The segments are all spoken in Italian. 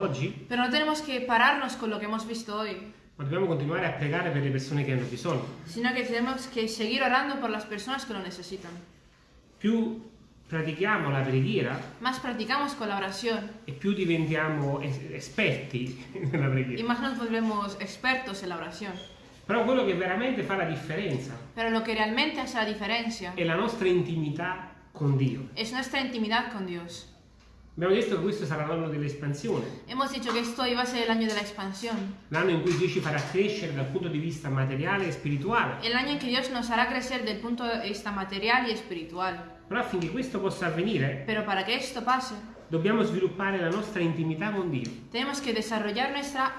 oggi, Pero no tenemos que pararnos con lo que hemos visto hoy, ma dobbiamo continuare a pregare per le persone che hanno bisogno. sino que tenemos que seguir orando por las personas que lo necesitan. Più pratichiamo la preghiera Más practicamos con la oración e più diventiamo es- esperti nella y preghiera. más nos volvemos expertos en la oración. Però quello che veramente fa la differenza Pero lo que realmente hace la diferencia è la nostra intimità con Dio. es nuestra intimidad con Dios. Abbiamo detto che questo sarà l'anno dell'espansione, Hemos dicho que esto iba a ser el año de la expansión, l'anno in cui Dio ci farà crescere dal punto di vista materiale e spirituale. el año en que Dios nos hará crecer del punto de vista material y espiritual. Però affinché questo possa avvenire, Pero para que esto pase, dobbiamo sviluppare la nostra intimità con Dio. tenemos que desarrollar nuestra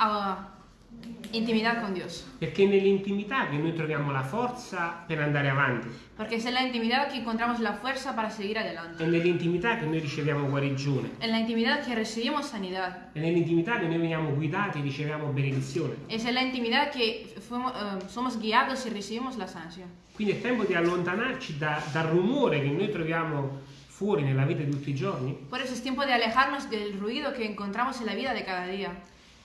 intimidad con Dios. Perché è nell'intimità che noi troviamo la forza per andare avanti. En la intimidad que encontramos la fuerza para seguir adelante. È nell'intimità che noi riceviamo guarigione. En la intimidad que recibimos sanidad. È nell'intimità che noi veniamo guidati e riceviamo benedizione. Que fuimos, eh, somos guiados y recibimos la sanación. Quindi è tempo di allontanarci da- dal rumore che noi troviamo fuori nella vita di tutti i giorni Por eso es tiempo de alejarnos del ruido que encontramos en la vida de cada día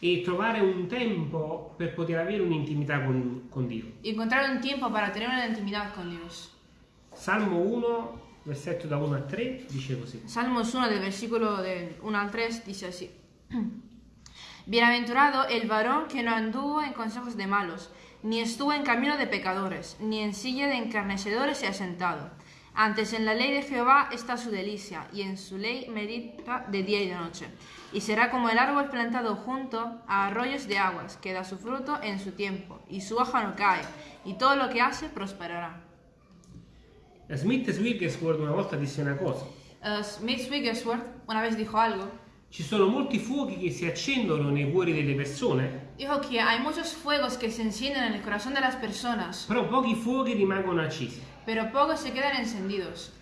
e trovare un tempo per poter avere un'intimità con, con Dio. y encontrar un tiempo para tener una intimidad con Dios. Salmo 1, versetto da 1 a 3, dice così. Salmos 1 del versículo del 1 al 3 dice así. Bienaventurado el varón que no anduvo en consejos de malos, ni estuvo en camino de pecadores, ni en silla de encarnecedores se ha sentado. Antes en la ley de Jehová está su delicia, y en su ley medita de día y de noche. Y será como el árbol plantado junto a arroyos de aguas, que da su fruto en su tiempo, y su hoja no cae, y todo lo que hace prosperará. Smith Wigglesworth una volta disse una cosa. Eh, Smith Wigglesworth una vez dijo algo Ci sono molti fuochi che si accendono nei cuori delle persone, Dijo que hay muchos fuegos que se encienden en el corazón de las personas, però pochi fuochi rimangono accesi. pero pocos se quedan encendidos.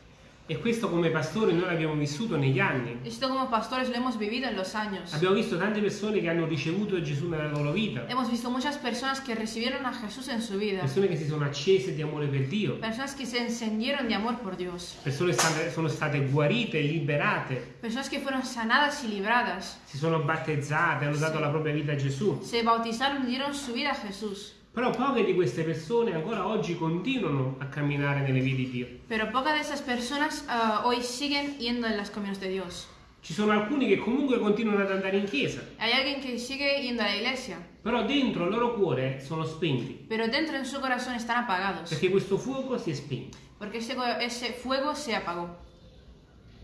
E questo come pastori noi l'abbiamo vissuto negli anni. Esto como pastores lo hemos vivido en los años. Abbiamo visto tante persone che hanno ricevuto Gesù nella loro vita, Hemos visto muchas personas que recibieron a Jesús en su vida, persone che si sono accese di amore per Dio, personas que se encendieron de amor por Dios, persone state- sono state guarite, liberate, personas que fueron sanadas y libradas, si sono battezzate, hanno dato la propria vita a Gesù. se bautizaron dieron su vida a Jesús. Però poche di queste persone ancora oggi continuano a camminare nelle vie di Dio. Pero pocas de esas personas ah, hoy siguen yendo en los caminos de Dios. Ci sono alcuni che comunque continuano ad andare in chiesa, Hay alguien que sigue yendo a la iglesia, però dentro il loro cuore sono spenti, pero dentro en su corazón están apagados, perché questo fuoco si è spento. porque ese, ese fuego se apagó.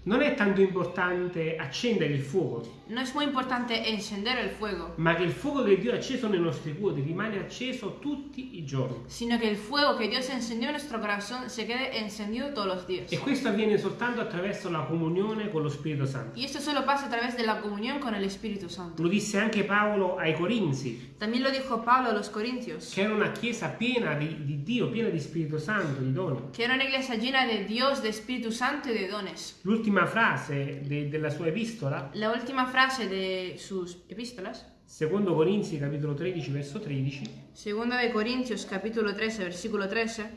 Non è tanto importante accendere il fuoco, No es muy importante encender el fuego, ma che il fuoco che Dio ha acceso nei nostri cuori rimane acceso tutti i giorni. sino que el fuego que Dios encendió en nuestro corazón se quede encendido todos los días. E questo avviene soltanto attraverso la comunione con lo Spirito Santo. Y esto solo pasa a través de la comunión con el Espíritu Santo. Lo disse anche Paolo ai Corinzi, También lo dijo Pablo a los Corintios, che era una chiesa piena di, di Dio, piena di Spirito Santo, di doni. que era una iglesia llena de Dios, de Espíritu Santo y de dones. L'ultima frase de- della sua epistola, La última frase de sus epístolas, secondo Corinzi capitolo 13 verso 13, segunda de Corintios capítulo 13, versículo 13,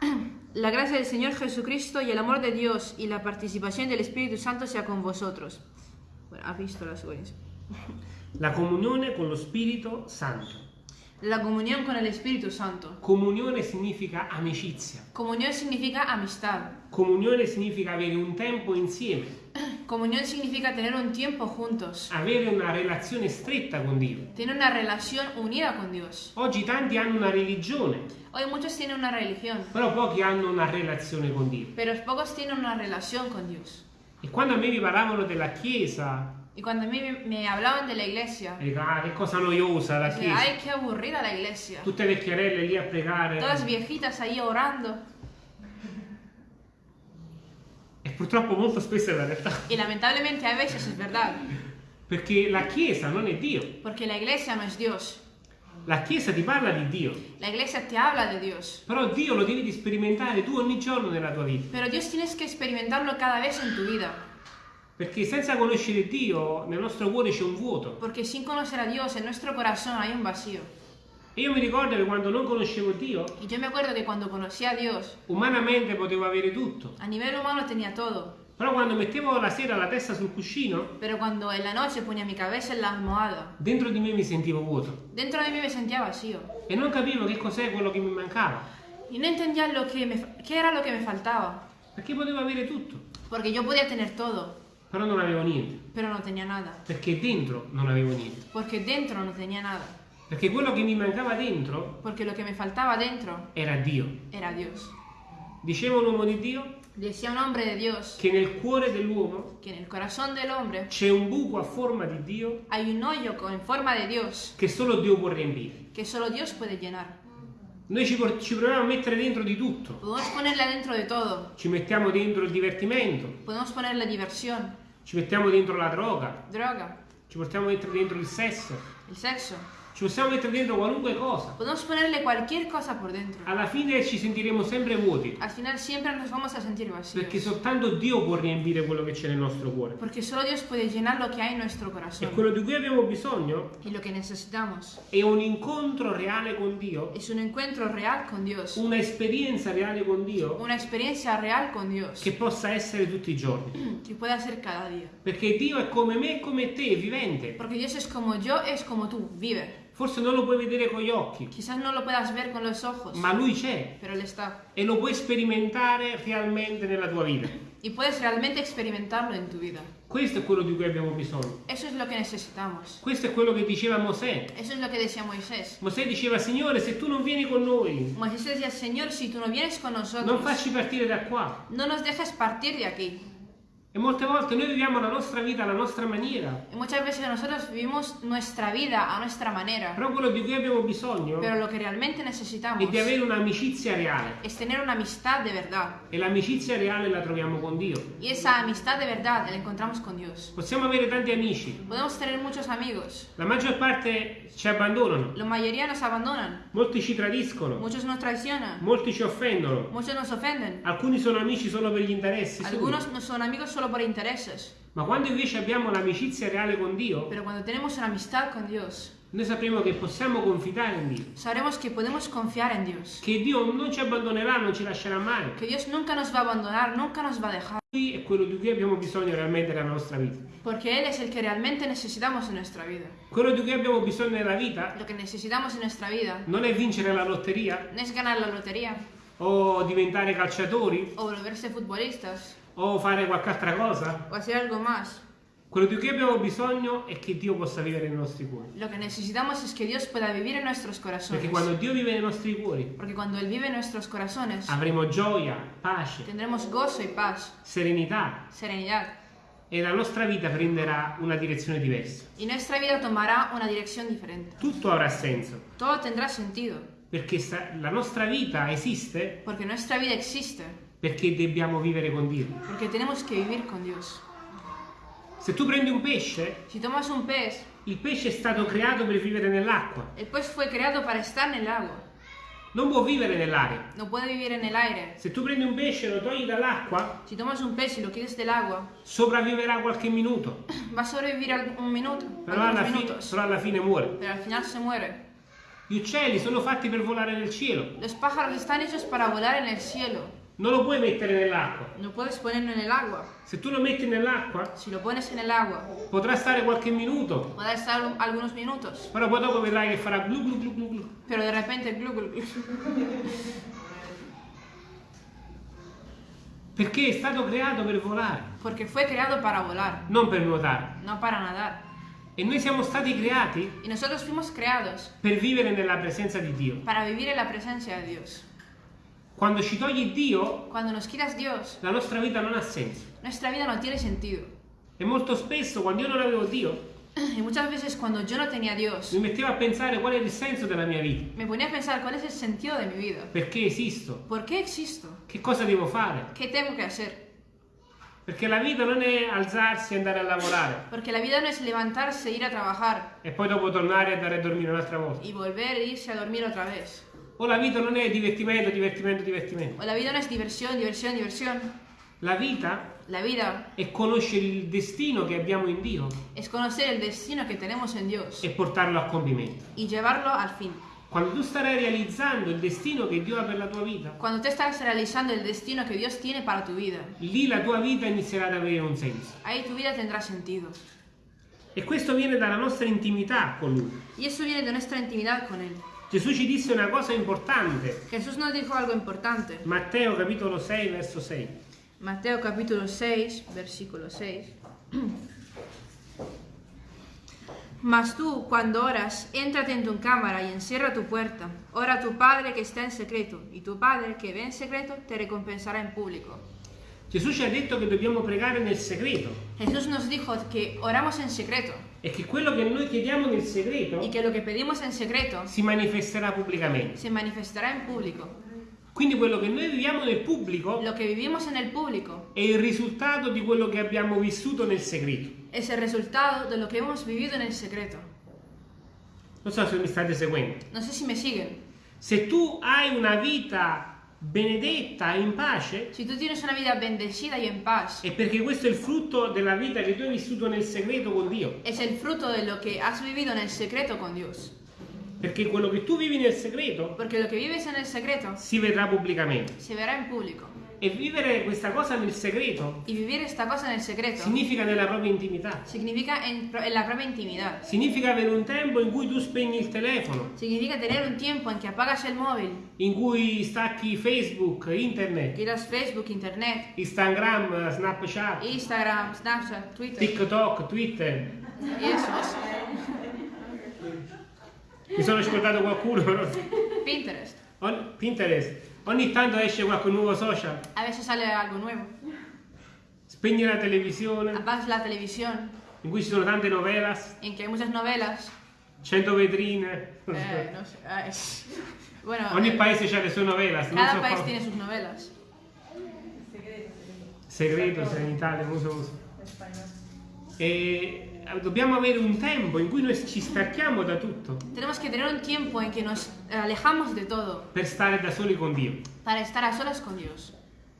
la gracia del Señor Jesucristo y el amor de Dios y la participación del Espíritu Santo sea con vosotros. Bueno, epístolas Corintios. la comunione con lo Spirito Santo. La comunión con el Espíritu Santo. Comunione significa amicizia, Comunión significa amistad. comunione significa avere un tempo insieme, Comunión significa tener un tiempo juntos. avere una relazione stretta con Dio. Tener una relación unida con Dios. Oggi tanti hanno una religione, Hoy muchos tienen una religión, però pochi hanno una relazione con Dio. pero pocos tienen una relación con Dios. E quando a me mi parlavano della Chiesa, Y cuando a mí me- hablaban de la iglesia, dico, ah, che cosa noiosa la decía, Chiesa. ay, qué aburrida la iglesia. Tutte vecchiarelle lì a pregare. Todas viejitas ahí orando. E purtroppo molto spesso è la realtà. Y lamentablemente a veces es verdad, Perché la Chiesa non è Dio. porque la iglesia no es Dios. La Chiesa ti parla di Dio. La iglesia te habla de Dios. Però Dio lo devi sperimentare tu ogni giorno nella tua vita. Pero Dios tienes que experimentarlo cada vez en tu vida. Perché senza conoscere Dio nel nostro cuore c'è un vuoto. Porque sin conocer a Dios en nuestro corazón hay un vacío. E io mi ricordo che quando non conoscevo Dio, Dios, umanamente potevo avere tutto. a nivel humano tenía todo. Però quando mettevo la sera la testa sul cuscino, Pero cuando en la noche ponía mi cabeza en la almohada, dentro di me mi sentivo vuoto dentro de mí me sentía vacío. e non capivo che cos'è quello che mi mancava, Y no entendía lo que me, qué era lo que me faltaba. perché potevo avere tutto, Porque yo podía tener todo, però non avevo niente, pero no tenía nada. perché dentro non avevo niente. Porque dentro no tenía nada. Perché quello che mi mancava dentro Porque lo que me faltaba dentro era Dio. era Dios. Diceva un uomo di Dio Decía un hombre de Dios che nel cuore dell'uomo que en el corazón del hombre c'è un buco a forma di Dio hay un hoyo con- en forma de Dios che solo Dio può riempire. que solo Dios puede llenar. Noi ci, por- ci proviamo a mettere dentro di tutto. Podemos ponerle dentro de todo. Ci mettiamo dentro il divertimento, Podemos ponerle diversión, ci mettiamo dentro la droga, droga, ci portiamo dentro, dentro il sesso, el sexo. Ci possiamo mettere dentro qualunque cosa. Podemos ponerle cualquier cosa por dentro. Alla fine ci sentiremo sempre vuoti, Al final siempre nos vamos a sentir perché vacíos. soltanto Dio può riempire quello che c'è nel nostro cuore. Porque solo Dios puede llenar lo que hay en nuestro E corazón. quello di cui abbiamo bisogno Y lo que necesitamos è un incontro reale con Dio, es un encuentro real con Dios. una esperienza reale con Dio Una experiencia real con Dios. che possa essere tutti i giorni. Que pueda ser cada día. Perché Dio è come me e come te, è vivente. Porque Dios es como yo, es como tú, vive. Forse non lo puoi vedere con gli occhi, Quizás no lo puedas ver con los ojos, ma Lui c'è pero Él está. e lo puoi sperimentare realmente nella tua vita. Y puedes realmente experimentarlo en tu vida. Questo è quello di cui abbiamo bisogno. Eso es lo que necesitamos. Questo è quello che diceva Mosè. Eso es lo que decía Moisés. Mosè diceva, Signore, se tu non vieni con noi, Moisés decía, Señor, si tú no vienes con non nosotros, facci partire da qua. no nos dejes partir de aquí. E molte volte noi viviamo la nostra vita alla nostra maniera, Y muchas veces nosotros vivimos nuestra vida a nuestra manera. però quello di cui abbiamo bisogno Pero lo que realmente necesitamos è di avere un'amicizia reale. es tener una amistad de verdad. E l'amicizia reale la troviamo con Dio. Y esa amistad de verdad la encontramos con Dios. Possiamo avere tanti amici, Podemos tener muchos amigos. la maggior parte ci abbandonano, La mayoría nos abandonan. molti ci tradiscono, Muchos nos traicionan. molti ci offendono, Muchos nos ofenden. alcuni sono amici solo per gli interessi suoi. Algunos no son amigos solo por intereses. Ma quando invece abbiamo l'amicizia reale con Dio, Pero cuando tenemos una amistad con Dios, noi sapremo che possiamo confidare in Dio, sabremos que podemos confiar en Dios. che Dio non ci abbandonerà, non ci lascerà mai. Que Dios nunca nos va a abandonar, nunca nos va a dejar. Lui è quello di cui abbiamo bisogno realmente nella nostra vita. Porque Él es el que realmente necesitamos en nuestra vida. Quello di cui abbiamo bisogno nella vita Lo que necesitamos en nuestra vida non è vincere la lotteria no es ganar la lotería o diventare calciatori o volverse futbolistas o fare qualche altra cosa. o hacer algo más. Quello di cui abbiamo bisogno è che Dio possa vivere nei nostri cuori. Lo que necesitamos es que Dios pueda vivir en nuestros Perché corazones. quando Dio vive nei nostri cuori Porque cuando Él vive en nuestros corazones, avremo gioia, pace, tendremos gozo y paz, serenità serenidad. e la nostra vita prenderà una direzione diversa. Y nuestra vida tomará una dirección diferente. Tutto avrà senso. Todo tendrá sentido. Perché la nostra vita esiste Porque nuestra vida existe. Perché dobbiamo vivere con Dio. Porque tenemos que vivir con Dios. Se tu prendi un pesce, Si tomas un pez, il pesce è stato creato per vivere nell'acqua. el pez fue creado para estar en el agua. Non può vivere nell'aria. No puede vivir en el aire. Se tu prendi un pesce e lo togli dall'acqua, Si tomas un pez y lo quites del agua, sopravviverà qualche minuto, va a algún- un minuto, però alla, fine, però alla fine muore. Pero al final se muere. Gli uccelli sono fatti per volare nel cielo. Los pájaros están hechos para volar en el cielo. Non lo puoi mettere nell'acqua. No puedes ponerlo en el agua. Se tu lo metti nell'acqua, Si lo pones en el agua, potrà stare qualche minuto, podrá estar un- algunos minutos. però poi dopo vedrai che farà glu glu glu glu glu. Pero de repente, glu, glu, glu. Perché è stato creato per volare, Porque fue creado para volar, non per nuotare. no para nadar. E noi siamo stati creati Y nosotros fuimos creados per vivere nella presenza di Dio. para vivir en la presencia de Dios. Quando ci togli Dio, Cuando nos quitas Dios, la nostra vita non ha senso. nuestra vida no tiene sentido. E molto spesso, quando io non avevo Dio, Y muchas veces cuando yo no tenía a Dios, mi mettevo a pensare qual è il senso della mia vita. me ponía a pensar cuál es el sentido de mi vida. Perché esisto? ¿Por qué existo? Che cosa devo fare? ¿Qué tengo que hacer? Perché la vita non è alzarsi e andare a lavorare Porque la vida no es levantarse, ir a trabajar e poi dopo tornare e andare a dormire un'altra volta. y volver e irse a dormir otra vez. O la vita non è divertimento, divertimento, divertimento. O la vida no es diversión, diversión, diversión. La vita La vida è conoscere il destino che abbiamo in Dio es conocer el destino que tenemos en Dios e portarlo a compimento. y llevarlo al fin. quando tu starai realizzando il destino che Dio ha per la tua vita, Cuando tú estás realizando el destino que Dios tiene para tu vida, lì la tua vita inizierà ad avere un senso. ahí tu vida tendrá sentido. E questo viene dalla nostra intimità con Lui. Y eso viene de nuestra intimidad con Él. Gesù ci disse una cosa importante. Jesús nos dijo algo importante. Matteo capitolo 6 verso 6. Mateo capítulo 6, versículo 6. Mas tú, cuando oras, éntrate en tu cámara y encierra tu puerta. Ora a tu Padre que está en secreto, y tu Padre que ve en secreto te recompensará en público. Gesù ci ha detto che dobbiamo pregare nel segreto Jesús nos dijo que oramos en secreto e che quello che noi chiediamo nel segreto y que lo que pedimos en secreto si manifesterà pubblicamente. se manifestará en público. Quindi quello che noi viviamo nel pubblico Lo que vivimos en el público è il risultato di quello che abbiamo vissuto nel segreto. es el resultado de lo que hemos vivido en el secreto. Non so se mi state seguendo. No sé si me siguen. Se tu hai una vita benedetta e in pace, Si tú tienes una vida bendecida y en paz, è perché questo è il frutto della vita che tu hai vissuto nel segreto con Dio. es el fruto de lo que has vivido en el secreto con Dios. Perché quello che tu vivi nel segreto Porque lo que vives en el secreto si vedrà pubblicamente. se verá en público. E vivere questa cosa nel segreto Y vivir esta cosa en el secreto significa nella propria intimità. significa en, en la propia intimidad. Significa avere un tempo in cui tu spegni il telefono, Significa tener un tiempo en que apagas el móvil, in cui stacchi Facebook, internet, giras Facebook, Internet, Instagram, Snapchat, Instagram, Snapchat, Twitter TikTok, Twitter. y esos. Mi sono scordato qualcuno. Pinterest. On- Pinterest. Ogni tanto esce qualche nuovo social. A veces sale algo nuevo. Spegni la televisione, Apagas la televisión in cui ci sono tante novelas, en que hay muchas novelas. 100 vetrine. Eh, no sé. ay, Bueno, Ogni eh, paese ha le sue novelas. cada so país come- tiene sus novelas. Segreto, se in Italia, non so uso. E dobbiamo avere un tempo in cui noi ci stacchiamo da tutto Tenemos que tener un tiempo en que nos alejamos de todo per stare da soli con Dio. para estar a solas con Dios.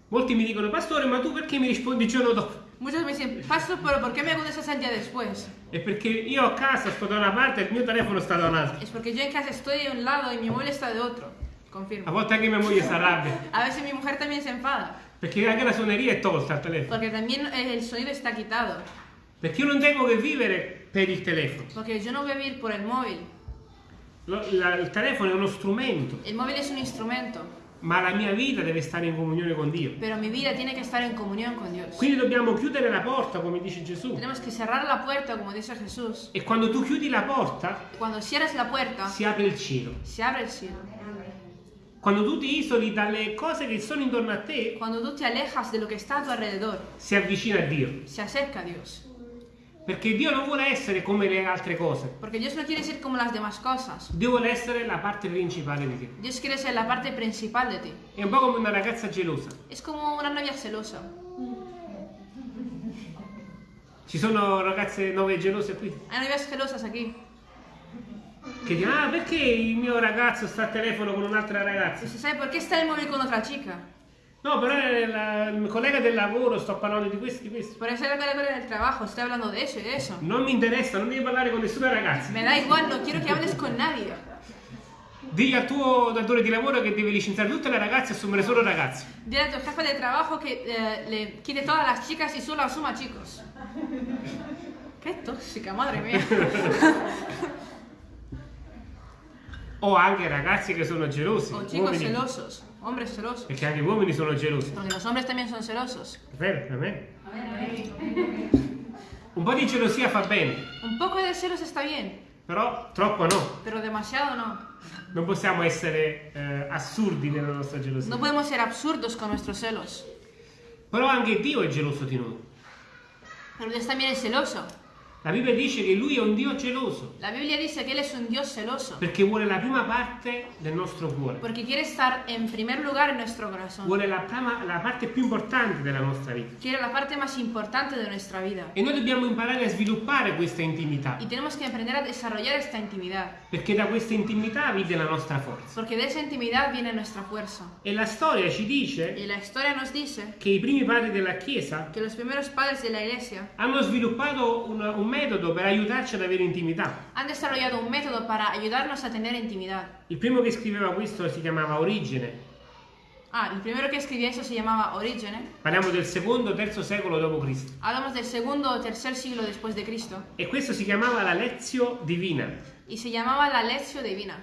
Molti mi dicono, pastore, ma tu perché mi rispondi il giorno dopo? Muchos me dicen, Pastor, pero ¿por qué me contestas el día después? È perché io a casa sto da una parte e il mio telefono sta da un'altra. Es porque yo en casa estoy de un lado y mi móvil está de otro. A Confirmo. volte anche mia moglie si arrabbia, A veces mi mujer también se enfada, perché anche la suoneria è tolta al telefono. porque también el sonido está quitado. Perché io non tengo che vivere per il telefono. Porque yo no voy a vivir por el móvil. Lo- la- il telefono è uno strumento, El móvil es un instrumento, ma la mia vita deve stare in comunione con Dio. pero mi vida tiene que estar en comunión con Dios. Quindi dobbiamo chiudere la porta, come dice Gesù. Tenemos que cerrar la puerta, como dice Jesús. E quando tu chiudi la porta, Cuando cierras la puerta, si apre il cielo. se abre el cielo. Quando tu ti isoli dalle cose che sono intorno a te, Cuando tú te alejas de lo que está a tu alrededor, si avvicina a Dio. se acerca a Dios. Perché Dio non vuole essere come le altre cose. Porque Dios no quiere ser como las demás cosas. Dio vuole essere la parte principale di te. Dios quiere ser la parte principal de ti. È un po' come una ragazza gelosa. Es como una novia celosa. Ci sono ragazze nuove gelose qui Hay novias celosas aquí. che dicono: Ah, perché il mio ragazzo sta al telefono con un'altra ragazza? Se sabe por qué está el móvil con otra chica. No, però il mio collega del lavoro, sto parlando di questo, di questo. Por eso es la cara del trabajo. Estoy hablando de eso y de eso. Non mi interessa, non devi parlare con nessuna ragazza. Me da igual, no quiero que hables con nadie. Digli al tuo datore di lavoro che deve licenziare tutte le ragazze e assumere solo ragazzi. Dile a tu jefe de trabajo que eh, le quite todas las chicas y solo asuma chicos. Qué tóxica, madre mía. O anche ragazzi che sono gelosi. O chicos uomini. celosos, hombres celosos. Perché anche gli uomini sono gelosi. Porque los hombres también son celosos. È vero, per me. Un po' di gelosia fa bene, Un poco de celos está bien, però troppo no. pero demasiado no. Non possiamo essere eh, assurdi nella nostra gelosia. No podemos ser absurdos con nuestros celos. Però anche Dio è geloso di noi. Pero Dios también es celoso. La Bibbia dice che Lui è un Dio geloso La Biblia dice que Él es un Dios celoso. perché vuole la prima parte del nostro cuore. Porque quiere estar en primer lugar en nuestro corazón. Vuole la, prima- la parte più importante della nostra vita. Quiere la parte más importante de nuestra vida. E noi dobbiamo imparare a sviluppare questa intimità, Y tenemos que aprender a desarrollar esta intimidad. perché da questa intimità viene la nostra forza. Porque de esa intimidad viene nuestra fuerza. E la storia ci dice Y la historia nos dice che i primi padri della Chiesa que los primeros padres de la iglesia hanno sviluppato una- un metodo per aiutarci ad avere intimità. Han desarrollado un método para ayudarnos a tener intimidad. Il primo che scriveva questo si chiamava Origene. Ah, el primero que escribía eso se llamaba Origene. Parliamo del secondo, terzo secolo d.C. Hablamos del segundo o tercer siglo después de Cristo. E questo si chiamava la Lezio Divina, Y se llamaba la Lectio Divina,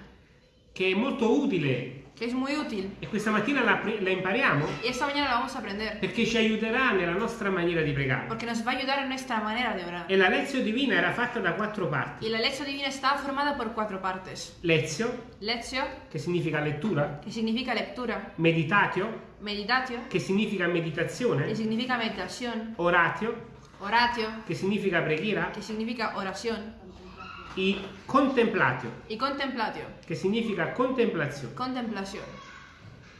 che è molto utile que es muy útil. e questa mattina la, la impariamo Y esta mañana la vamos a aprender. perché ci aiuterà nella nostra maniera di pregare. Porque nos va a ayudar en nuestra manera de orar. E la Lezio Divina era fatta da quattro parti. Y la Lectio Divina estaba formada por cuatro partes. Lezio, Lectio, che significa lettura, que significa lectura. meditatio, Meditatio, che significa meditazione, significa meditación. oratio, Oratio, che significa preghiera, que significa oración. E contemplatio, Y contemplatio, che significa contemplazione. contemplación.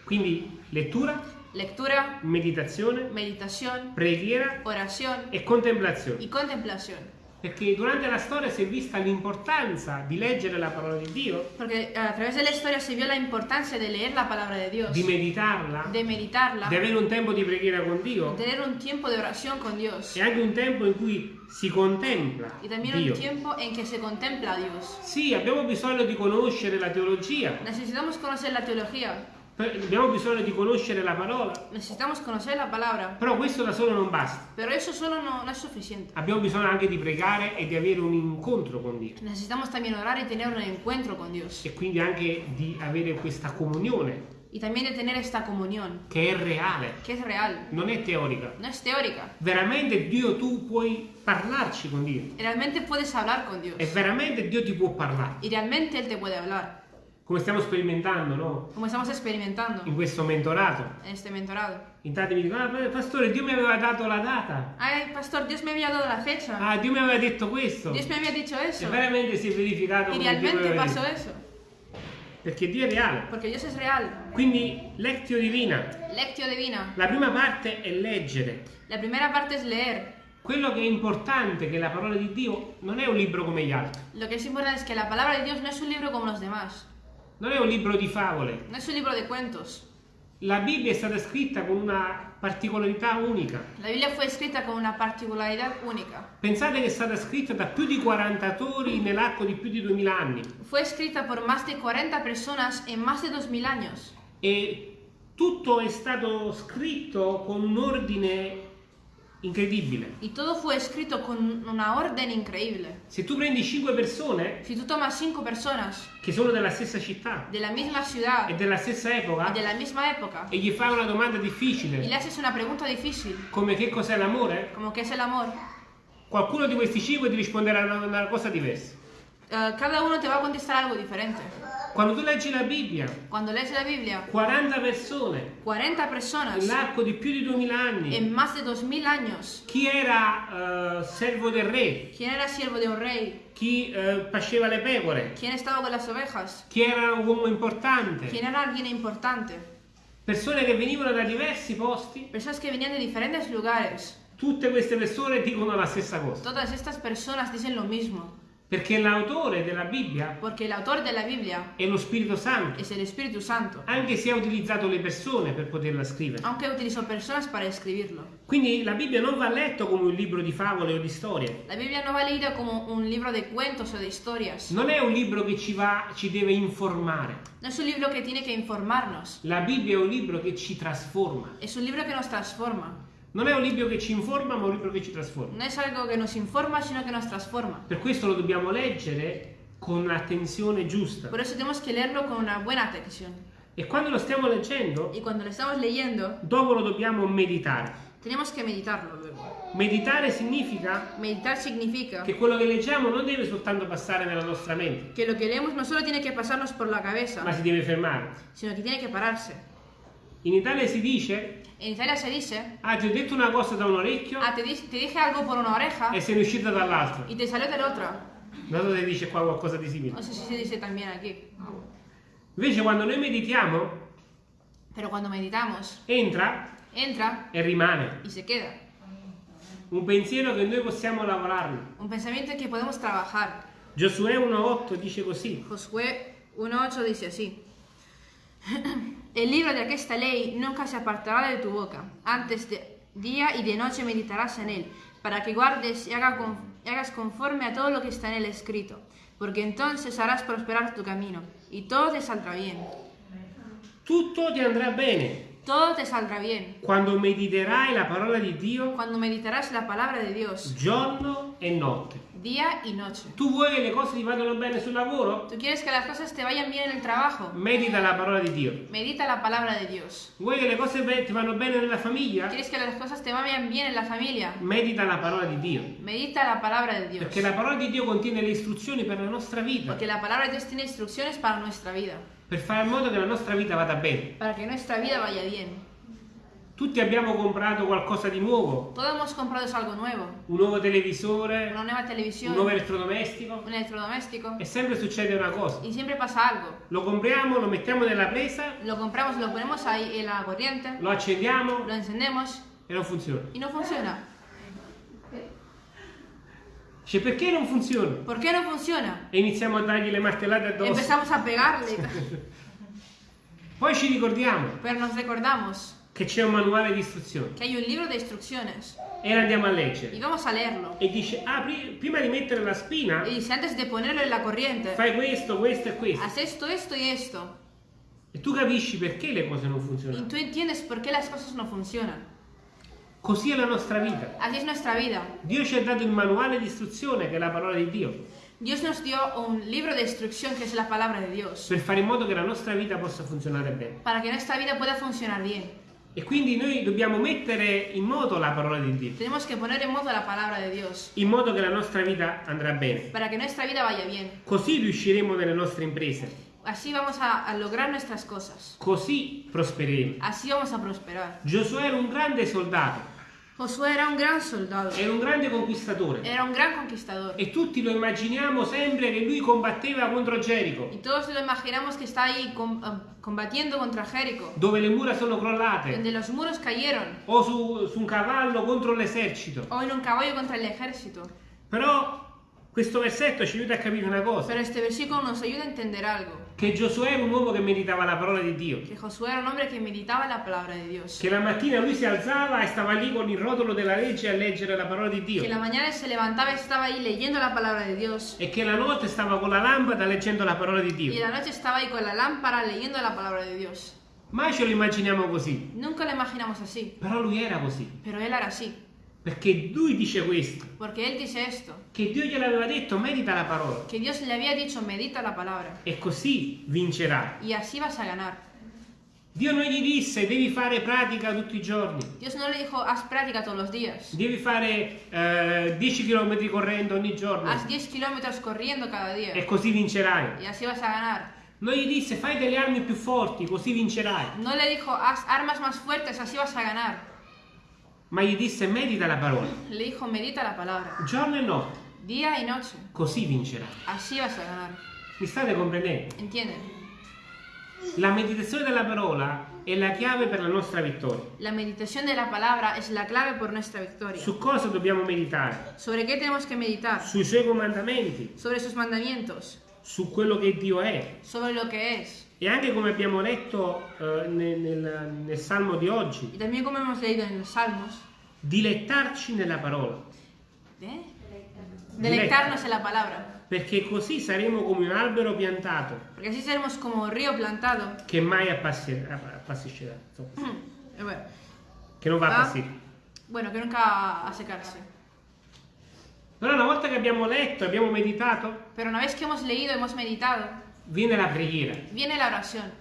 Quindi lettura, Lectura, meditazione, meditación, preghiera oración e contemplazione. y contemplación. Perché durante la storia si è vista l'importanza di leggere la parola di Dio, Porque a través de la historia se vio la importancia de leer la palabra de Dios, di meditarla, de meditarla, di avere un tempo di preghiera con Dio. Tener un tiempo de oración con Dios. E anche un tempo in cui si contempla y también Dio. un tiempo en que se contempla a Dios. Sì, abbiamo bisogno di conoscere la teologia, Necesitamos conocer la teología, abbiamo bisogno di conoscere la parola, necesitamos conocer la palabra, però questo da solo non basta. pero eso solo no, no es suficiente. Abbiamo bisogno anche di pregare e di avere un incontro con Dio Necesitamos también orar y tener un encuentro con Dios e quindi anche di avere questa comunione y también de tener esta comunión che è reale, que es real, non è teorica. no es teórica. Veramente Dio tu puoi parlarci con Dio Realmente puedes hablar con Dios e veramente Dio ti può parlare. y realmente Él te puede hablar, Come stiamo sperimentando, no? como estamos experimentando In questo mentorato. en este mentorado. In tanti mi dicono, ah, pastore, Dio mi aveva dato la data. Ay, pastor, Dios me había dado la fecha. Ah, Dio mi aveva detto questo. Dios me había dicho E eso. veramente si è verificato come Dio mi realmente aveva pasó detto. eso. Perché Dio è reale. Porque Dios es real. Quindi, lectio divina. Lectio divina. La prima parte è leggere. La primera parte es leer. Quello che è importante è che la parola di Dio non è un libro come gli altri. Lo que es importante es que la palabra de Dios no es un libro como los demás. Non è un libro di favole. No es un libro de cuentos. La Bibbia è stata scritta con una particolarità unica. La Biblia fue escrita con una particularidad única. Pensate che è stata scritta da più di 40 autori nell'arco di più di 2000 anni Fue escrita por más de 40 personas en más de 2000 años. e tutto è stato scritto con un ordine incredibile. Y todo fue escrito con una orden increíble. Se tu prendi 5 persone Si tú tomas cinco personas che sono della stessa città de la misma ciudad e della stessa y epoca de la misma época e gli fai una domanda y difficile le haces una pregunta difícil, come che cos'è l'amore, como qué es el amor, qualcuno di questi 5 ti risponderà una, una cosa diversa. eh, cada uno te va a contestar algo diferente. Quando tu leggi la Bibbia, Cuando lees la Biblia, 40 persone 40 personas nell'arco di più di 2000 anni, en más de 2000 años. chi era eh, servo del re, ¿Quién era siervo de un rey? chi eh, pasceva le pecore, ¿Quién estaba con las ovejas? chi era un uomo importante, ¿Quién era alguien importante? persone che venivano da diversi posti, Personas que venían de diferentes lugares. tutte queste persone dicono la stessa cosa. Todas estas personas dicen lo mismo, Perché l'autore della Bibbia porque el autor de la Biblia è lo Spirito Santo, es el Espíritu Santo, anche se ha utilizzato le persone per poterla scrivere. aunque utilizó personas para escribirlo. Quindi la Bibbia non va letta come un libro di favole o di storie. La Biblia no va leída como un libro de cuentos o de historias. Non è un libro che ci va, ci deve informare. No es un libro que tiene que informarnos. La Bibbia è un libro che ci trasforma. Es un libro que nos transforma. Non è un libro che ci informa, ma un libro che ci trasforma. No es algo que nos informa, sino que nos transforma. Per questo lo dobbiamo leggere con l'attenzione giusta. Por eso tenemos que leerlo con una buena atención. E quando lo stiamo leggendo, Y cuando lo estamos leyendo, dopo lo dobbiamo meditare. tenemos que meditarlo luego. Meditare significa Meditar significa che quello che leggiamo non deve soltanto passare nella nostra mente, que lo que leemos no solo tiene que pasarnos por la cabeza, ma si deve fermare. sino que tiene que pararse. In Italia si dice, En Italia se dice, ah ti ho detto una cosa da un orecchio ah, te, di- te dije algo por una oreja e sei uscita dall'altro. y te salió otro. Non so se dice qua qualcosa di simile. No sé si se dice también aquí. Invece quando noi meditiamo, Pero cuando meditamos, entra entra e rimane. y se queda. Un pensiero che noi possiamo lavorarlo. Un pensamiento que podemos trabajar. Giosuè 1.8 dice così. Josué 1.8 dice así. El libro de aquesta ley nunca se apartará de tu boca. Antes de día y de noche meditarás en él, para que guardes y hagas conforme a todo lo que está en el escrito, porque entonces harás prosperar tu camino y todo te saldrá bien. Tutto ti andrà bene Todo te saldrá bien quando mediterai la parola di Dio cuando meditarás la palabra de Dios giorno e notte. día y noche. Tu vuoi che le cose ti vadano bene sul lavoro? ¿Tú quieres que las cosas te vayan bien en el trabajo? Medita la parola di Dio. Medita la palabra de Dios. Vuoi che le cose be- ti vanno bene nella famiglia? ¿Quieres que las cosas te vayan bien en la familia? Medita la parola di Dio. Medita la palabra de Dios. Perché la parola di Dio contiene le istruzioni per la nostra vita, Porque la palabra de Dios tiene instrucciones para nuestra vida, per fare in modo che la nostra vita vada bene. para que nuestra vida vaya bien. Tutti abbiamo comprato qualcosa di nuovo, Todos hemos comprado algo nuevo, un nuovo televisore, una nueva televisión, un nuovo elettrodomestico un electrodoméstico, e sempre succede una cosa. y siempre pasa algo. Lo compriamo, lo mettiamo nella presa, Lo compramos, lo ponemos ahí en la corriente, lo accendiamo lo encendemos e non funziona. y no funciona. Dice perché non funziona? ¿Por qué no funciona? E iniziamo a dargli le martellate addosso. Empezamos a pegarle, Poi ci ricordiamo pero nos recordamos che c'è un manuale di istruzioni que hay un libro de instrucciones e andiamo a leggere. E dice, ah, pri- prima di mettere la spina, Y dice, antes de ponerlo en la corriente, fai questo, questo e questo. haz esto, esto y esto. E tu capisci perché le cose non funzionano. tú entiendes por qué las cosas no funcionan. Così è la nostra vita. Así es nuestra vida. Dio ci ha dato il manuale di istruzione che è la parola di Dio, Dios nos dio un libro de instrucción que es la palabra de Dios, per fare in modo che la nostra vita possa funzionare bene. para que nuestra vida pueda funcionar bien. E quindi noi dobbiamo mettere in moto la parola di Dio, Tenemos que poner en modo la palabra de Dios, in modo che la nostra vita andrà bene. para que nuestra vida vaya bien. Così riusciremo nelle nostre imprese, Así vamos a, a lograr nuestras cosas. così prospereremo. Así vamos a prosperar. Giosuè era un grande soldato, Josué era un gran soldado. era un grande conquistatore Era un gran conquistador. e tutti lo immaginiamo sempre che lui combatteva contro Gerico, Y todos lo imaginamos que está ahí com- eh, combatiendo contra Jericó, dove le mura sono crollate, donde los muros cayeron, o su, su un cavallo contro l'esercito. o en un caballo contra el ejército. Però questo versetto ci aiuta a capire una cosa, Pero este versículo nos ayuda a entender algo. Che Giosuè era un uomo che meditava la parola di Dio, Que Josué era un hombre que meditaba la palabra de Dios. che la mattina lui si alzava e stava lì con il rotolo della legge a leggere la parola di Dio Que la mañana se levantaba y estaba ahí leyendo la palabra de Dios. e che la notte stava con la lampada leggendo la parola di Y Dio. la noche estaba ahí con la lámpara leyendo la palabra de Dios. Mai ce lo immaginiamo così, Nunca lo imaginamos así, però lui era così, pero él era así. Perché lui dice questo, Porque él dice esto, che Dio gliel'aveva detto, medita la parola que Dios le había dicho, medita la palabra. e così vincerai. Y así vas a ganar. Dio non gli disse devi fare pratica tutti i giorni, Dios no le dijo, haz práctica todos los días. devi fare eh, 10 km correndo ogni giorno Haz 10 kilómetros corriendo cada día. e così vincerai. Y así vas a ganar. Non gli disse fai delle armi più forti, così vincerai, No le dijo, haz armas más fuertes, así vas a ganar. Ma gli disse medita la parola, Le dijo, medita la palabra. giorno e notte, Día y noche. così vincerai. Así vas a ganar. Mi state comprendendo? ¿Entienden? La meditazione della parola è la chiave per la nostra vittoria. La meditación de la palabra es la clave por nuestra victoria. Su cosa dobbiamo meditare? ¿Sobre qué tenemos que meditar? Sui suoi comandamenti, Sobre sus mandamientos, su quello che Dio è. sobre lo que es. E anche come abbiamo letto eh, nel, nel- nel Salmo di oggi, Y también como hemos leído en los Salmos, dilettarci nella parola, ¿eh? deleitarnos en la palabra. perché così saremo come un albero piantato Porque así seremos como río plantado. che mai appassi- appassiscerà, Eh, bueno, che non va a Ah. appassire. bueno, que nunca va a secarse. Però una volta che abbiamo letto, abbiamo meditato, Pero una vez que hemos leído, hemos meditado, viene la preghiera. viene la oración.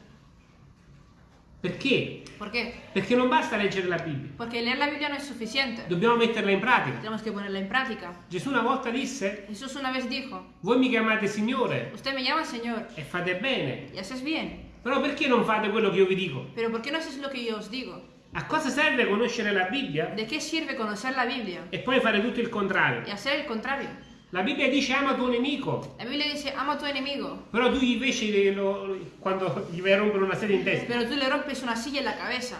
Perché? ¿Por qué? Perché non basta leggere la Bibbia, Porque leer la Biblia no es suficiente. dobbiamo metterla in pratica. Tenemos que ponerla en práctica. Gesù una volta disse, Jesús una vez dijo, voi mi chiamate Signore usted me llama Señor e fate bene, y haces bien, però perché non fate quello che io vi dico? pero ¿por qué no haces lo que yo os digo? A cosa serve conoscere la Bibbia ¿De qué sirve conocer la Biblia e poi fare tutto il contrario? y hacer el contrario? La Bibbia dice ama tuo nemico, La Biblia dice, ama a tu enemigo, però tu invece lo- quando gli vai a rompere una sedia in testa, pero tú le rompes una silla en la cabeza.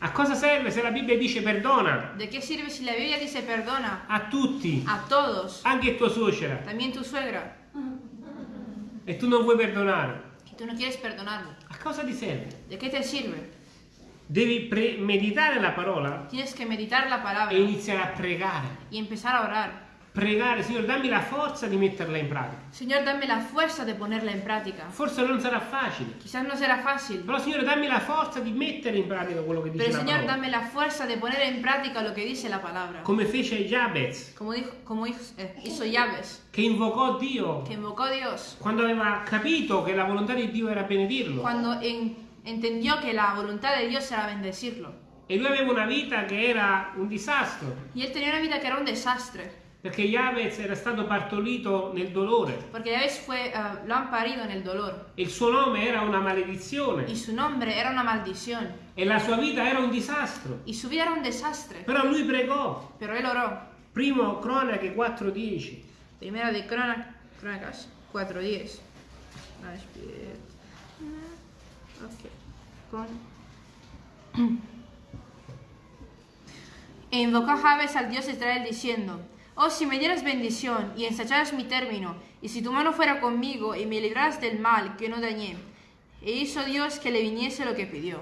a cosa serve se la Bibbia dice perdona ¿De qué sirve si la Biblia dice perdona a tutti, a todos, anche tua suocera, también tu suegra, e tu non vuoi perdonare? y tú no quieres perdonarlo? A cosa ti serve? ¿De qué te sirve? Devi pre- meditare la parola tienes que meditar la palabra e iniziare a pregare. y empezar a orar. Pregare, Signore, dammi la forza di metterla in pratica. Señor, dame la fuerza de ponerla en práctica. Forse non sarà facile, Quizás no será fácil, però Signore, dammi la forza di mettere in pratica quello che dice pero la Señor, parola. dame la fuerza de poner en práctica lo que dice la palabra. Come fece Jabez, Como, dijo, hizo, eh, hizo Yahves, che invocò Dio que invocó a Dios quando aveva capito che la volontà di Dio era benedirlo. cuando en- entendió que la voluntad de Dios era bendecirlo. E lui aveva una vita che era un disastro, Y él tenía una vida que era un desastre, perché Jabez era stato partorito nel dolore porque Yahves fue, eh, lo han parido en el dolor. e il suo nome era una maledizione Y su nombre era una maldición. e la sua vita era un disastro. Y su vida era un desastre. Però lui pregò. Pero él oró. Primo Cronache 4:10. Primera de Crona- Crónicas 4.10. Ah, espera. Ok. E invocó Jabes al Dios de Israel diciendo, Oh, si me dieras bendición y ensacharas mi término, y si tu mano fuera conmigo y me libraras del mal que no dañé. E hizo Dios que le viniese lo que pidió.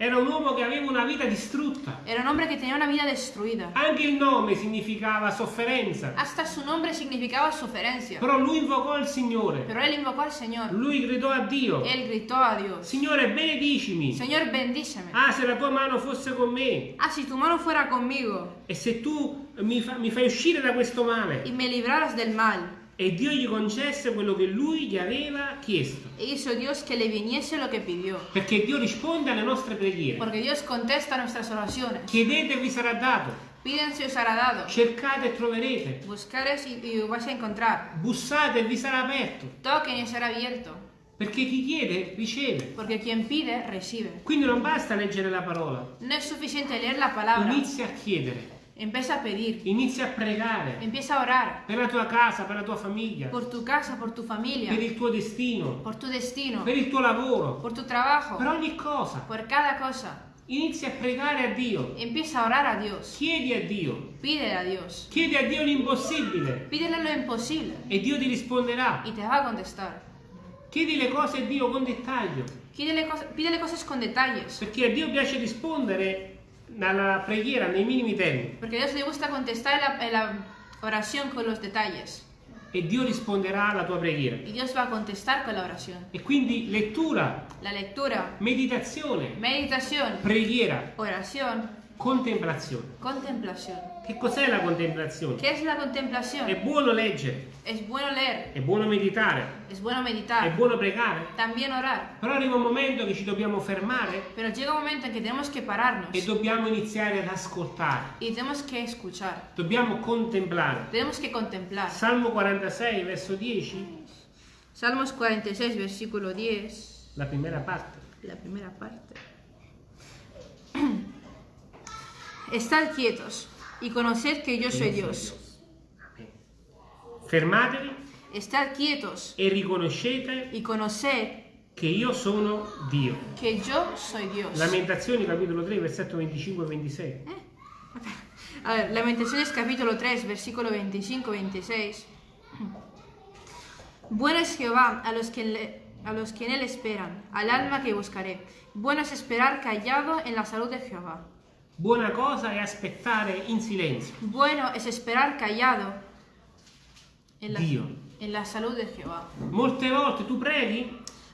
Era un uomo che aveva una vita distrutta. Era un hombre que tenía una vida destruida. Anche il nome significava sofferenza. Hasta su nombre significaba suferencia. Però lui invocò il Signore. Pero él invocó al Señor. Lui gridò a Dio. Él gritó a Dios. Signore, benedicimi. Señor, bendíceme. Ah, se la tua mano fosse con me. Ah, si tu mano fuera conmigo E se tu mi, fa- mi fai uscire da questo male. y me libraras del mal. E Dio gli concesse quello che lui gli aveva chiesto. E hizo Dios que le viniese lo que pidió. Perché Dio risponde alle nostre preghiere. Porque Dios contesta nuestras oraciones. Chiedete e vi sarà dato. Pídense os hará dado. Cercate e troverete. Buscares y, y vais a encontrar. Bussate e vi sarà aperto. Toquen y será abierto. Perché chi chiede riceve. Porque quien pide, recibe. Quindi non basta leggere la parola. No es suficiente leer la palabra. Inizia a chiedere. Empieza a pedir. Inizia a pregare. Empieza a orar. Per la tua casa, per la tua famiglia. Por tu casa, por tu familia. Per il tuo destino. Por tu destino. Per il tuo lavoro. Por tu trabajo. Per ogni cosa. Por cada cosa. Inizia a pregare a Dio. Empieza a orar a Dios. Chiedi a Dio. Pídele a Dios. Chiedi a Dio l'impossibile. Pídele lo imposible. E Dio ti risponderà. Y te va a contestar. Chiedi le cose a Dio con dettaglio. Pídele, cos- pídele cosas con detalles. Perché a Dio piace rispondere alla preghiera nei minimi termini. Porque a Dios le gusta contestar en la, la oración con los detalles. E Dio risponderà alla tua preghiera. Y Dios va a contestar con la oración. E quindi lettura, La lectura, meditazione, meditación, preghiera, oración, contemplazione. contemplación. Che cos'è la contemplazione? ¿Qué es la È contemplación? buono leggere, Es bueno leer, è buono meditare, es bueno è meditar, buono pregare. también orar. Però arriva un momento che ci dobbiamo fermare Pero llega un momento en que tenemos que pararnos e dobbiamo iniziare ad ascoltare. y tenemos que escuchar. Dobbiamo contemplare. Tenemos que contemplar. Salmo 46, verso 10, Salmos 46, versículo 10, la prima parte. la primera parte. Estad quietos y conoced que yo soy Dios. Amen. Fermatevi Estad quietos e riconoscete y conoced che io sono Dio. que yo soy Dios. Lamentazioni capitolo 3, versetto 25 e 26. A ver, Lamentaciones capítulo 3, versículo 25-26. Bueno es Jehová a los, que le- a los que en él esperan, al alma que buscaré. Bueno es esperar callado en la salud de Jehová. Buona cosa è aspettare in silenzio. Bueno es esperar callado en la, Dio. en la salud de Jehová. Molte volte tu preghi,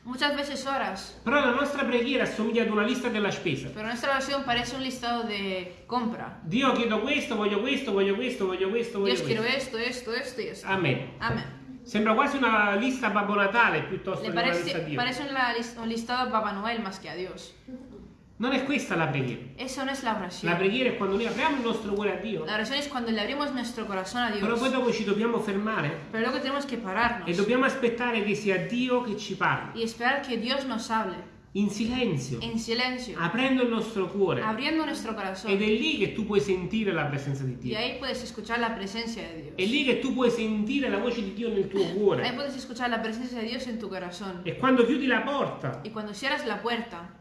Muchas veces oras, però la nostra preghiera assomiglia ad una lista della spesa. pero nuestra oración parece un listado de compra. Dio chiedo questo, voglio questo, voglio questo, voglio questo, voglio Dios quiero questo. esto, esto, esto y esto. Amen. Amén. Sembra quasi una lista Babbo Natale piuttosto Le che una lista a Dio. parece una un listado a Papá Noel más que a Dios. Non è questa la preghiera. Eso no es la oración. La preghiera è quando noi apriamo il nostro cuore a Dio, La oración es cuando le abrimos nuestro corazón a però Dios. poi dopo ci dobbiamo fermare Pero luego tenemos que pararnos e dobbiamo aspettare che sia Dio che ci parli, y esperar que Dios nos hable in silenzio, en silencio, aprendo il nostro cuore. Ed è lì che tu puoi sentire la presenza di Dio. È lì che tu puoi sentire la voce di Dio nel tuo cuore. E quando chiudi la porta, la puerta,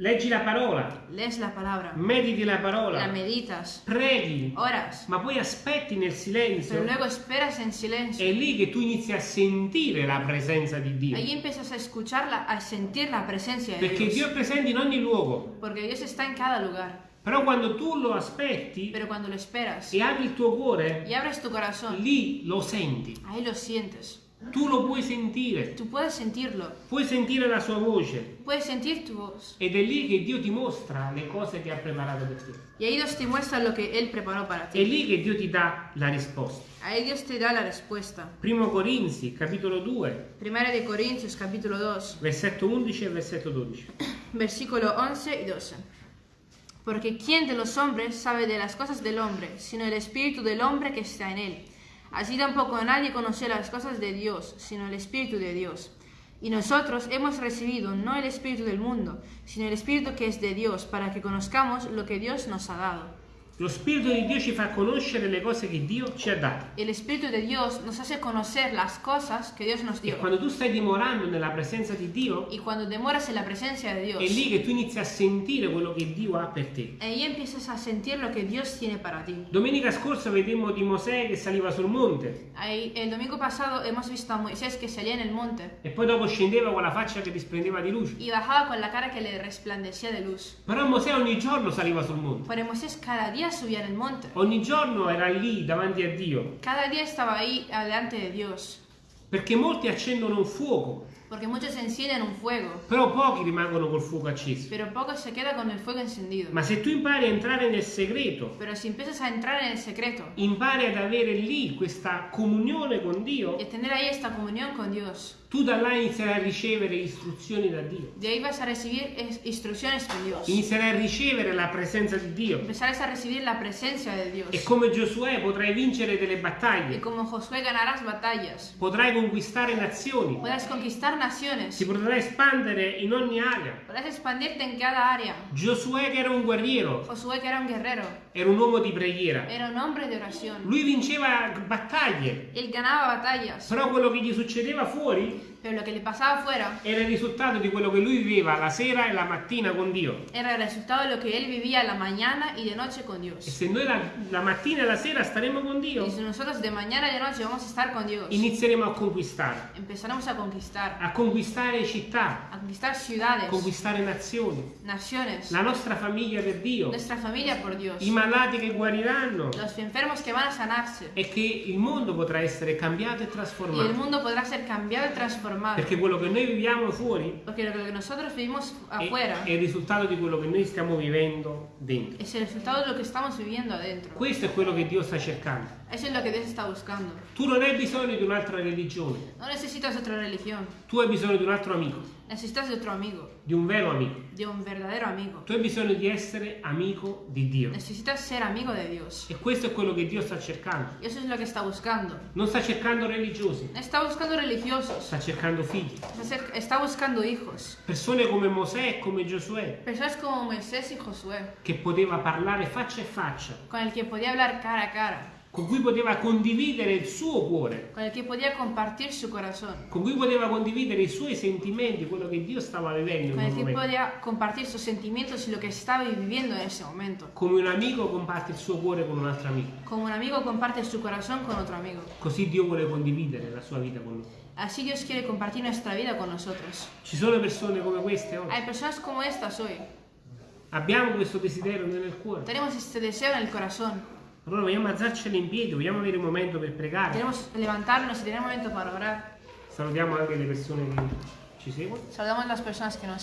leggi la parola, lees la palabra, mediti la la parola, meditas, preghi, oras, ma poi aspetti nel pero silenzio. luego esperas en silencio. È lì che tu inizi a sentire la presenza di Dio. Ahí empiezas a escucharla, a sentir la presencia de Perché Dio Dios. è presente in ogni luogo. Porque Dios está en cada lugar. Però quando tu lo aspetti Pero lo esperas e apri il tuo cuore, y abres tu corazón, lì lo senti. ahí lo sientes. Tu lo puoi sentire. Tú puedes sentirlo, Puoi sentire la sua voce. puedes sentir tu voz. Ed è lì che Dio ti mostra le cose che ha preparato per te. Y ahí Dios te muestra lo que Él preparó para È ti. lì che Dio ti dà la risposta. Ahí Dios te da la respuesta. Primo Corinzi, capitolo 2, Primera de Corintios, capítulo 2, versetto 11 e versetto 12. versículo 11 y 12. Porque ¿quién de los hombres sabe de las cosas del hombre, sino el espíritu del hombre que está en él? Así tampoco nadie conoce las cosas de Dios, sino el espíritu de Dios. Y nosotros hemos recibido no el espíritu del mundo, sino el espíritu que es de Dios, para que conozcamos lo que Dios nos ha dado. Lo Spirito di Dio ci fa conoscere le cose che Dio ci ha dato. El espíritu de Dios nos hace conocer las cosas que Dios nos E dio. quando tu stai dimorando nella presenza di Dio, Y cuando demoras en la presencia de Dios, è lì che tu inizi a sentire quello che Dio ha per te. ahí empiezas a sentir lo que Dios tiene para ti. Domenica scorsa vedemmo di Mosè che saliva sul monte Ahí, el domingo pasado hemos visto a Moisés que salía en el monte e poi dopo scendeva con la faccia che risplendeva di luce. y bajaba con la cara que le resplandecía de luz. Però Mosè ogni giorno saliva sul monte. Pero Moisés cada día subía en el monte. Ogni giorno era lì davanti a Dio. Cada día estaba ahí delante de Dios. Perché molti accendono un fuoco, Porque muchos encienden un fuego, però pochi rimangono col fuoco acceso. pero pocos se quedan con el fuego encendido. Ma se tu impari a entrare nel segreto, Pero si empiezas a entrar en el secreto impari ad avere lì questa comunione con Dio, y a tener ahí esta comunión con Dios, tu da là inizierai a ricevere istruzioni da Dio. de ahí vas a recibir es- instrucciones de Dios. Inizierai a ricevere la presenza di Dio. Empezarás a recibir la presencia de Dios. E come Giosuè potrai vincere delle Y battaglie, como Josué ganarás batallas. potrai conquistare nazioni, Podrás conquistar naciones. si potrai espandere in ogni area. Podrás expandirte en cada área. Giosuè che era un guerriero, Josué, que era un guerrero, era un uomo di preghiera. era un hombre de oración. Lui vinceva battaglie, Él ganaba batallas, però quello che gli succedeva fuori pero lo que le pasaba afuera era il risultato di quello che lui viveva la sera e la mattina con Dio. era el resultado de lo que él vivía la mañana y de noche con E Dios. se noi la, la mattina e la sera staremo con Dio, Y si nosotros de mañana y de noche vamos a estar con Dios, inizieremo a conquistare, empezaremos a conquistar, a conquistare città, a conquistar a ciudades, conquistare nazioni, naciones, la nostra famiglia per Dio, nuestra familia por Dios, i malati che guariranno. Los enfermos que van a sanarse. e che il mondo potrà essere cambiato e Y el trasformato. mundo podrá ser cambiado y transformado. Perché quello che noi viviamo fuori Porque lo que nosotros vivimos è, afuera è il risultato di quello che noi stiamo vivendo dentro. es el resultado de lo que estamos viviendo adentro. Questo è quello che Dio sta cercando. Eso es lo que Dios está buscando. Tu non hai bisogno di un'altra religione, No necesitas otra religión, tu hai bisogno di un altro amico, necesitas de otro amigo, di un vero amico. de un verdadero amigo. Tu hai bisogno di essere amico di Dio. Necesitas ser amigo de Dios. E questo è quello che Dio sta cercando. Y eso es lo que está buscando. Non sta cercando religiosi, Está buscando religiosos, sta cercando figli. está buscando hijos. Persone come Mosè e come Giosuè, Personas como Moisés y Josué, che poteva parlare faccia a faccia, con el que podía hablar cara a cara, con cui poteva condividere il suo cuore, con con cui poteva condividere i suoi sentimenti, quello che Dio stava vivendo in con el quel que momento. podía compartir sus sentimientos y lo que estaba viviendo en ese momento. Come un amico comparte il suo cuore con un altro amico. Como un amigo comparte su corazón con otro amigo. Così Dio vuole condividere la sua vita con noi. Así Dios quiere compartir nuestra vida con nosotros. Ci sono persone come queste oggi. Hay personas como estas hoy. Abbiamo questo desiderio nel cuore. Tenemos este deseo en el corazón. Allora vogliamo alzarcela in piedi, vogliamo avere un momento per pregare. Queremos levantarnos y tener un momento para orar. Salutiamo anche le persone che ci seguono. Saludamos a las personas que nos